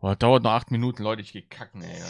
Boah, dauert noch acht Minuten, Leute. Ich geh kacken, ey.